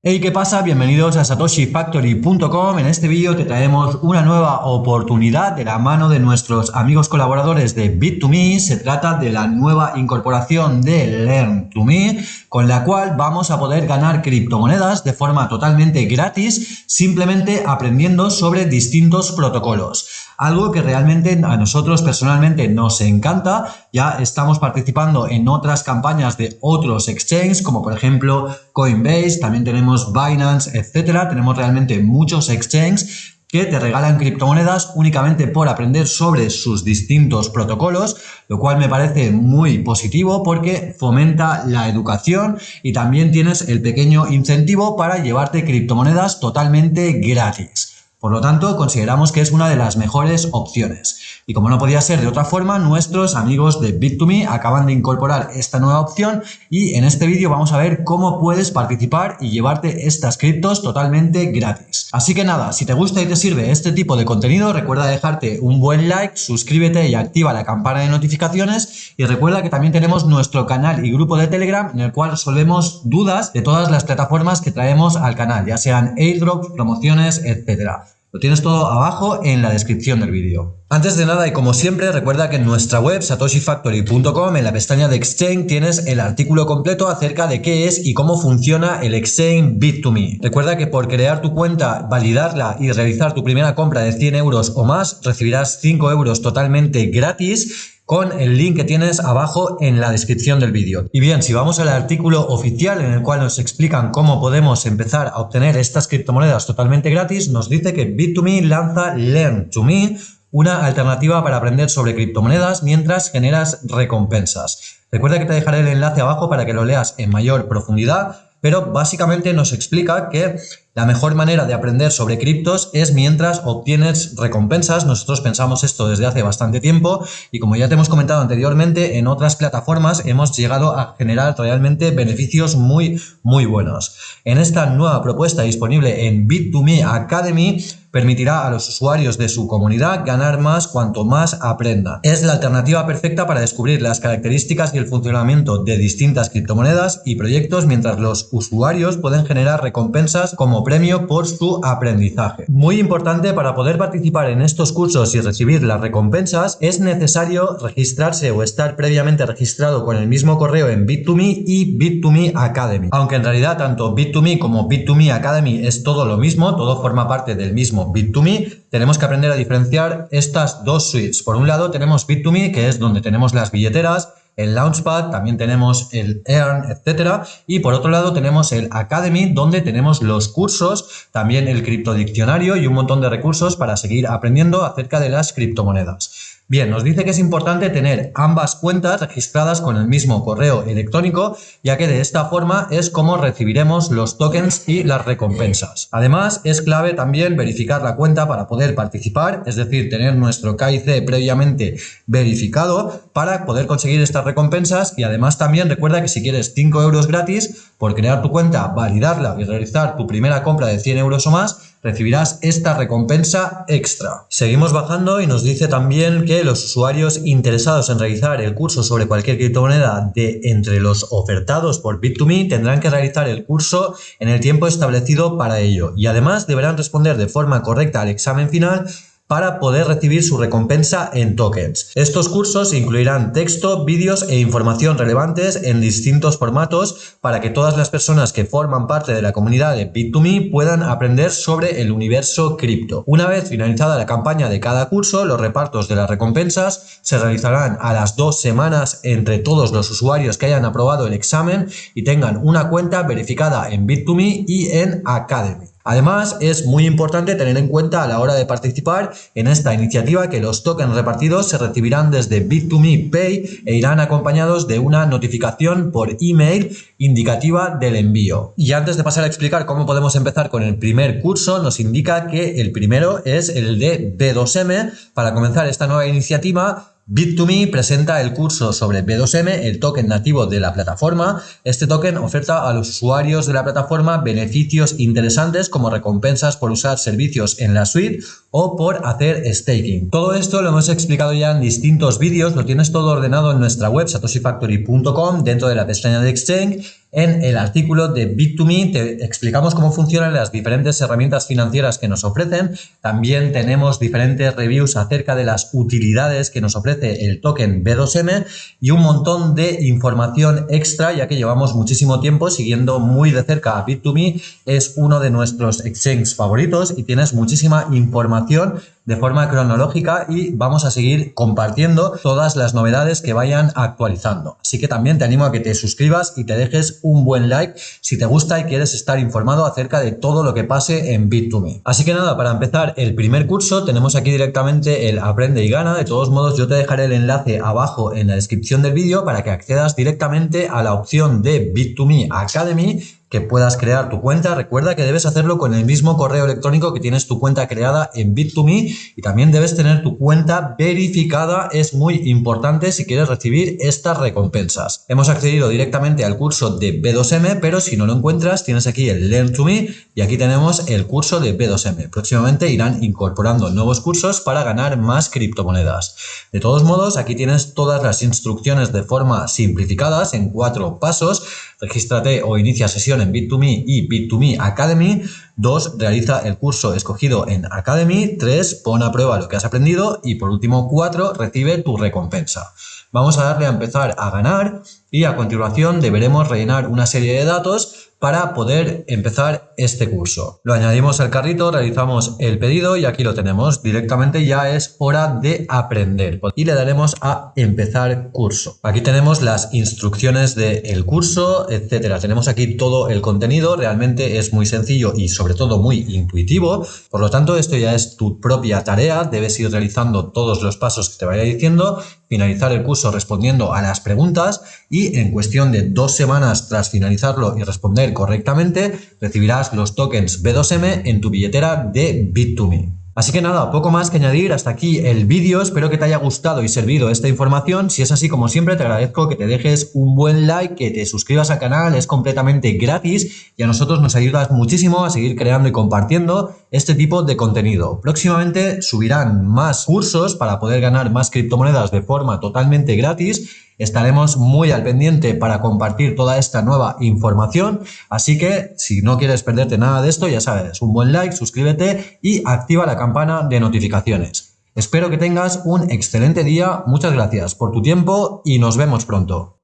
Hey, ¿qué pasa? Bienvenidos a satoshifactory.com. En este vídeo te traemos una nueva oportunidad de la mano de nuestros amigos colaboradores de Bit2Me. Se trata de la nueva incorporación de Learn2Me, con la cual vamos a poder ganar criptomonedas de forma totalmente gratis, simplemente aprendiendo sobre distintos protocolos algo que realmente a nosotros personalmente nos encanta. Ya estamos participando en otras campañas de otros exchanges, como por ejemplo Coinbase, también tenemos Binance, etcétera. Tenemos realmente muchos exchanges que te regalan criptomonedas únicamente por aprender sobre sus distintos protocolos, lo cual me parece muy positivo porque fomenta la educación y también tienes el pequeño incentivo para llevarte criptomonedas totalmente gratis. Por lo tanto, consideramos que es una de las mejores opciones. Y como no podía ser de otra forma, nuestros amigos de Bit2Me acaban de incorporar esta nueva opción y en este vídeo vamos a ver cómo puedes participar y llevarte estas criptos totalmente gratis. Así que nada, si te gusta y te sirve este tipo de contenido, recuerda dejarte un buen like, suscríbete y activa la campana de notificaciones y recuerda que también tenemos nuestro canal y grupo de Telegram en el cual resolvemos dudas de todas las plataformas que traemos al canal, ya sean airdrops, promociones, etcétera. Lo tienes todo abajo en la descripción del vídeo. Antes de nada y como siempre recuerda que en nuestra web satoshifactory.com en la pestaña de Exchange tienes el artículo completo acerca de qué es y cómo funciona el Exchange Bit2Me. Recuerda que por crear tu cuenta, validarla y realizar tu primera compra de 100 euros o más recibirás 5 euros totalmente gratis con el link que tienes abajo en la descripción del vídeo. Y bien, si vamos al artículo oficial en el cual nos explican cómo podemos empezar a obtener estas criptomonedas totalmente gratis, nos dice que Bit2Me lanza Learn2Me, una alternativa para aprender sobre criptomonedas mientras generas recompensas. Recuerda que te dejaré el enlace abajo para que lo leas en mayor profundidad, pero básicamente nos explica que la mejor manera de aprender sobre criptos es mientras obtienes recompensas. Nosotros pensamos esto desde hace bastante tiempo y como ya te hemos comentado anteriormente, en otras plataformas hemos llegado a generar realmente beneficios muy, muy buenos. En esta nueva propuesta disponible en Bit2Me Academy, permitirá a los usuarios de su comunidad ganar más cuanto más aprenda. Es la alternativa perfecta para descubrir las características y el funcionamiento de distintas criptomonedas y proyectos mientras los usuarios pueden generar recompensas como premio por su aprendizaje. Muy importante para poder participar en estos cursos y recibir las recompensas es necesario registrarse o estar previamente registrado con el mismo correo en Bit2Me y Bit2Me Academy. Aunque en realidad tanto Bit2Me como Bit2Me Academy es todo lo mismo, todo forma parte del mismo Bit2Me, tenemos que aprender a diferenciar estas dos suites. Por un lado tenemos Bit2Me, que es donde tenemos las billeteras, el Launchpad, también tenemos el Earn, etcétera. Y por otro lado tenemos el Academy, donde tenemos los cursos, también el criptodiccionario y un montón de recursos para seguir aprendiendo acerca de las criptomonedas. Bien, nos dice que es importante tener ambas cuentas registradas con el mismo correo electrónico, ya que de esta forma es como recibiremos los tokens y las recompensas. Además, es clave también verificar la cuenta para poder participar, es decir, tener nuestro KIC previamente verificado para poder conseguir estas recompensas y además también recuerda que si quieres 5 euros gratis por crear tu cuenta, validarla y realizar tu primera compra de 100 euros o más, recibirás esta recompensa extra. Seguimos bajando y nos dice también que los usuarios interesados en realizar el curso sobre cualquier criptomoneda de entre los ofertados por Bit2Me tendrán que realizar el curso en el tiempo establecido para ello y además deberán responder de forma correcta al examen final para poder recibir su recompensa en tokens. Estos cursos incluirán texto, vídeos e información relevantes en distintos formatos para que todas las personas que forman parte de la comunidad de Bit2Me puedan aprender sobre el universo cripto. Una vez finalizada la campaña de cada curso, los repartos de las recompensas se realizarán a las dos semanas entre todos los usuarios que hayan aprobado el examen y tengan una cuenta verificada en Bit2Me y en Academy. Además, es muy importante tener en cuenta a la hora de participar en esta iniciativa que los tokens repartidos se recibirán desde Bit2Me Pay e irán acompañados de una notificación por email indicativa del envío. Y antes de pasar a explicar cómo podemos empezar con el primer curso, nos indica que el primero es el de B2M. Para comenzar esta nueva iniciativa, Bit2Me presenta el curso sobre B2M, el token nativo de la plataforma. Este token oferta a los usuarios de la plataforma beneficios interesantes como recompensas por usar servicios en la suite o por hacer staking. Todo esto lo hemos explicado ya en distintos vídeos, lo tienes todo ordenado en nuestra web satoshifactory.com dentro de la pestaña de Exchange En el artículo de Bit2Me te explicamos cómo funcionan las diferentes herramientas financieras que nos ofrecen. También tenemos diferentes reviews acerca de las utilidades que nos ofrece el token B2M y un montón de información extra, ya que llevamos muchísimo tiempo siguiendo muy de cerca a Bit2Me. Es uno de nuestros exchanges favoritos y tienes muchísima información de forma cronológica y vamos a seguir compartiendo todas las novedades que vayan actualizando. Así que también te animo a que te suscribas y te dejes un buen like si te gusta y quieres estar informado acerca de todo lo que pase en Bit2Me. Así que nada, para empezar el primer curso tenemos aquí directamente el Aprende y Gana. De todos modos yo te dejaré el enlace abajo en la descripción del vídeo para que accedas directamente a la opción de Bit2Me Academy que puedas crear tu cuenta. Recuerda que debes hacerlo con el mismo correo electrónico que tienes tu cuenta creada en Bit2Me y también debes tener tu cuenta verificada. Es muy importante si quieres recibir estas recompensas. Hemos accedido directamente al curso de B2M, pero si no lo encuentras tienes aquí el Learn to Me y aquí tenemos el curso de B2M. Próximamente irán incorporando nuevos cursos para ganar más criptomonedas. De todos modos, aquí tienes todas las instrucciones de forma simplificadas en cuatro pasos. Regístrate o inicia sesión en Bit2Me y Bit2Me Academy. 2. Realiza el curso escogido en Academy. 3. Pon a prueba lo que has aprendido. Y por último, 4. Recibe tu recompensa. Vamos a darle a empezar a ganar y a continuación deberemos rellenar una serie de datos para poder empezar este curso. Lo añadimos al carrito, realizamos el pedido y aquí lo tenemos. Directamente ya es hora de aprender y le daremos a empezar curso. Aquí tenemos las instrucciones del curso, etcétera. Tenemos aquí todo el contenido, realmente es muy sencillo y sobre todo muy intuitivo. Por lo tanto, esto ya es tu propia tarea, debes ir realizando todos los pasos que te vaya diciendo, finalizar el curso respondiendo a las preguntas y en cuestión de dos semanas tras finalizarlo y responder correctamente, recibirás los tokens B2M en tu billetera de Bit2Me. Así que nada, poco más que añadir, hasta aquí el vídeo, espero que te haya gustado y servido esta información, si es así como siempre te agradezco que te dejes un buen like, que te suscribas al canal, es completamente gratis y a nosotros nos ayudas muchísimo a seguir creando y compartiendo este tipo de contenido. Próximamente subirán más cursos para poder ganar más criptomonedas de forma totalmente gratis Estaremos muy al pendiente para compartir toda esta nueva información, así que si no quieres perderte nada de esto, ya sabes, un buen like, suscríbete y activa la campana de notificaciones. Espero que tengas un excelente día, muchas gracias por tu tiempo y nos vemos pronto.